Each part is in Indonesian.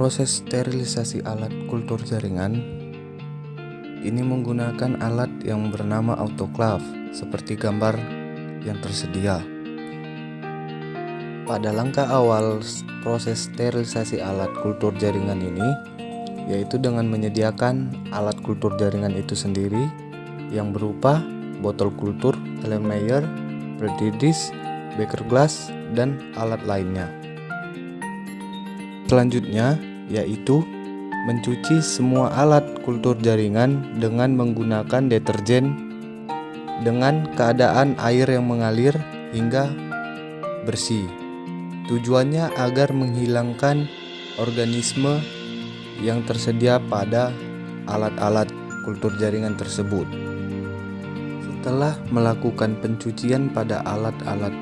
Proses sterilisasi alat kultur jaringan ini menggunakan alat yang bernama autoclave seperti gambar yang tersedia. Pada langkah awal proses sterilisasi alat kultur jaringan ini yaitu dengan menyediakan alat kultur jaringan itu sendiri yang berupa botol kultur, Erlenmeyer, Brady disk, beaker glass, dan alat lainnya. Selanjutnya yaitu mencuci semua alat kultur jaringan dengan menggunakan deterjen dengan keadaan air yang mengalir hingga bersih. Tujuannya agar menghilangkan organisme yang tersedia pada alat-alat kultur jaringan tersebut. Setelah melakukan pencucian pada alat-alat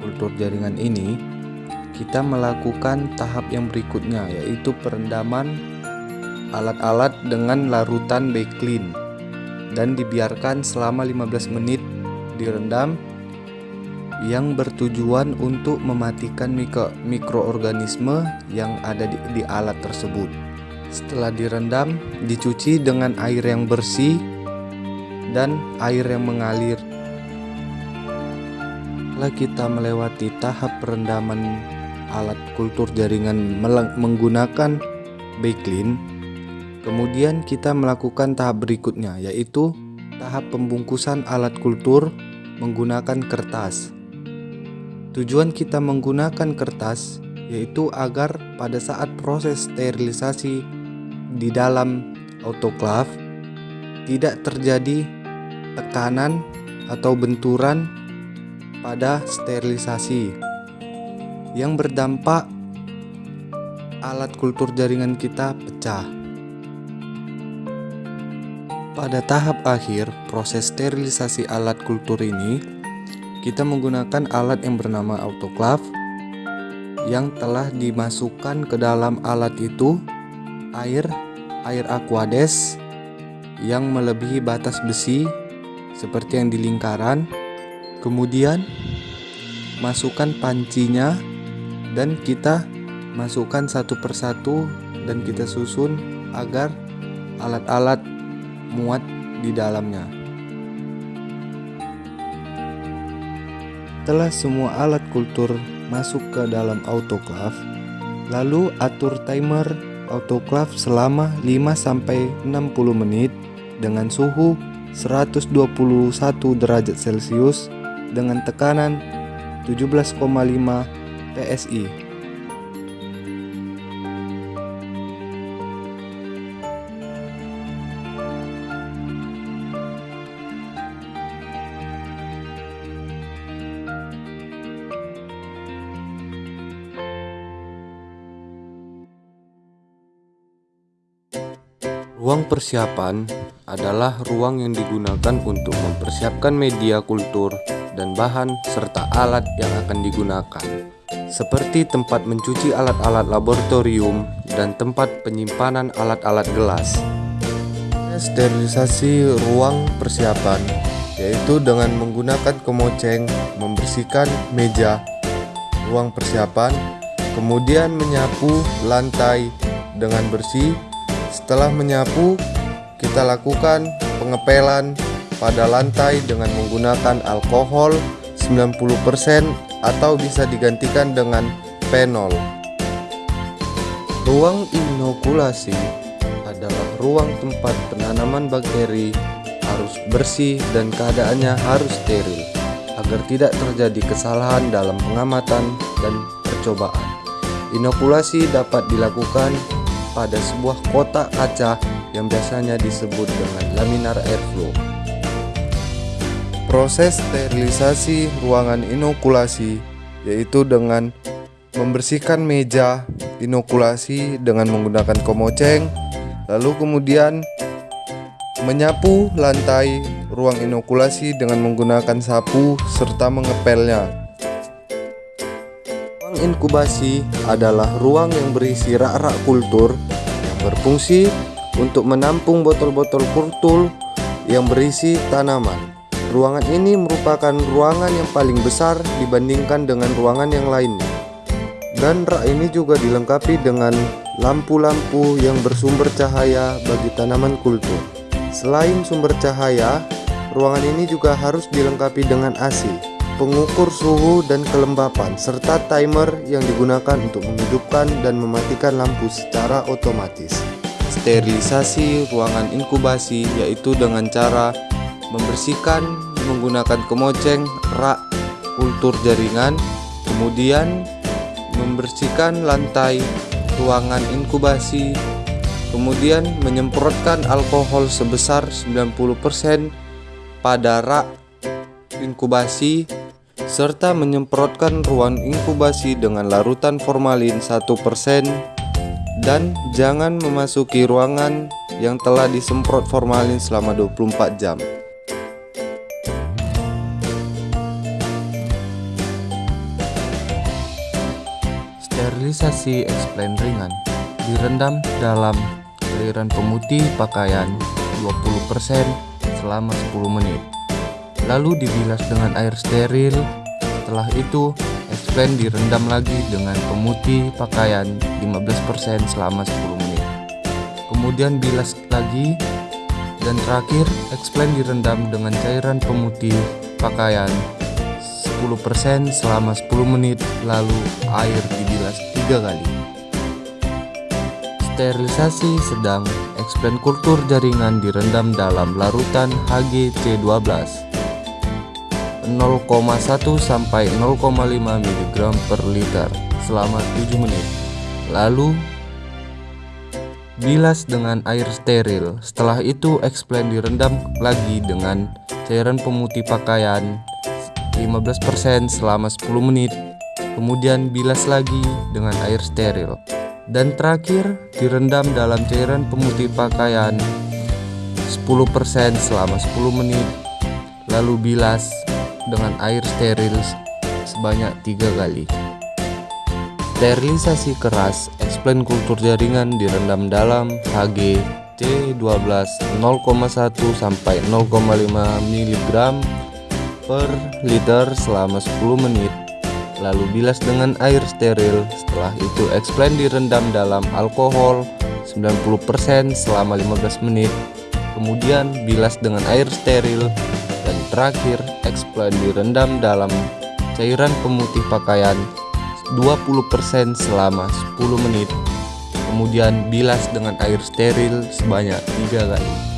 kultur jaringan ini, kita melakukan tahap yang berikutnya yaitu perendaman alat-alat dengan larutan backlin dan dibiarkan selama 15 menit direndam yang bertujuan untuk mematikan mikro, mikroorganisme yang ada di, di alat tersebut. Setelah direndam, dicuci dengan air yang bersih dan air yang mengalir. Setelah kita melewati tahap perendaman alat kultur jaringan menggunakan backlin, kemudian kita melakukan tahap berikutnya yaitu tahap pembungkusan alat kultur menggunakan kertas. Tujuan kita menggunakan kertas yaitu agar pada saat proses sterilisasi di dalam autoclave tidak terjadi tekanan atau benturan pada sterilisasi yang berdampak alat kultur jaringan kita pecah. Pada tahap akhir proses sterilisasi alat kultur ini kita menggunakan alat yang bernama autoclave yang telah dimasukkan ke dalam alat itu air air aquades yang melebihi batas besi seperti yang di lingkaran kemudian masukkan pancinya dan kita masukkan satu persatu dan kita susun agar alat-alat muat di dalamnya. Setelah semua alat kultur masuk ke dalam autoclave, lalu atur timer autoclave selama 5-60 menit dengan suhu 121 derajat celcius dengan tekanan 17,5 PSI Ruang persiapan adalah ruang yang digunakan untuk mempersiapkan media kultur dan bahan serta alat yang akan digunakan seperti tempat mencuci alat-alat laboratorium dan tempat penyimpanan alat-alat gelas. Sterilisasi ruang persiapan yaitu dengan menggunakan kemoceng membersihkan meja ruang persiapan kemudian menyapu lantai dengan bersih setelah menyapu, kita lakukan pengepelan pada lantai dengan menggunakan alkohol 90% atau bisa digantikan dengan penol. Ruang inokulasi adalah ruang tempat penanaman bakteri harus bersih dan keadaannya harus steril agar tidak terjadi kesalahan dalam pengamatan dan percobaan. Inokulasi dapat dilakukan pada sebuah kotak kaca yang biasanya disebut dengan laminar airflow. Proses sterilisasi ruangan inokulasi yaitu dengan membersihkan meja inokulasi dengan menggunakan komoceng, lalu kemudian menyapu lantai ruang inokulasi dengan menggunakan sapu serta mengepelnya inkubasi adalah ruang yang berisi rak-rak kultur yang berfungsi untuk menampung botol-botol kultur yang berisi tanaman. Ruangan ini merupakan ruangan yang paling besar dibandingkan dengan ruangan yang lainnya. Dan rak ini juga dilengkapi dengan lampu-lampu yang bersumber cahaya bagi tanaman kultur. Selain sumber cahaya, ruangan ini juga harus dilengkapi dengan AC, pengukur suhu dan kelembapan, serta timer yang digunakan untuk menghidupkan dan mematikan lampu secara otomatis. Sterilisasi ruangan inkubasi yaitu dengan cara membersihkan menggunakan kemoceng, rak, kultur jaringan, kemudian membersihkan lantai ruangan inkubasi, kemudian menyemprotkan alkohol sebesar 90% pada rak inkubasi serta menyemprotkan ruang inkubasi dengan larutan formalin 1% dan jangan memasuki ruangan yang telah disemprot formalin selama 24 jam. Sterilisasi explain ringan direndam dalam cairan pemutih pakaian 20% selama 10 menit. Lalu dibilas dengan air steril. Setelah itu explain direndam lagi dengan pemutih pakaian 15% selama 10 menit. Kemudian bilas lagi dan terakhir explain direndam dengan cairan pemutih pakaian 10% selama 10 menit lalu air dibilas tiga kali. Sterilisasi sedang explain kultur jaringan direndam dalam larutan HGC12 0,1 sampai 0,5 mg per liter selama 7 menit. Lalu bilas dengan air steril. Setelah itu explain direndam lagi dengan cairan pemutih pakaian 15% selama 10 menit kemudian bilas lagi dengan air steril. Dan terakhir direndam dalam cairan pemutih pakaian 10% selama 10 menit lalu bilas dengan air steril sebanyak tiga kali. Sterilisasi keras explain kultur jaringan direndam dalam HG C12 0,1 sampai 0,5 mg per liter selama 10 menit lalu bilas dengan air steril. Setelah itu explain direndam dalam alkohol 90% selama 15 menit. Kemudian bilas dengan air steril. Dan terakhir explain direndam dalam cairan pemutih pakaian 20% selama 10 menit. Kemudian bilas dengan air steril sebanyak 3 kali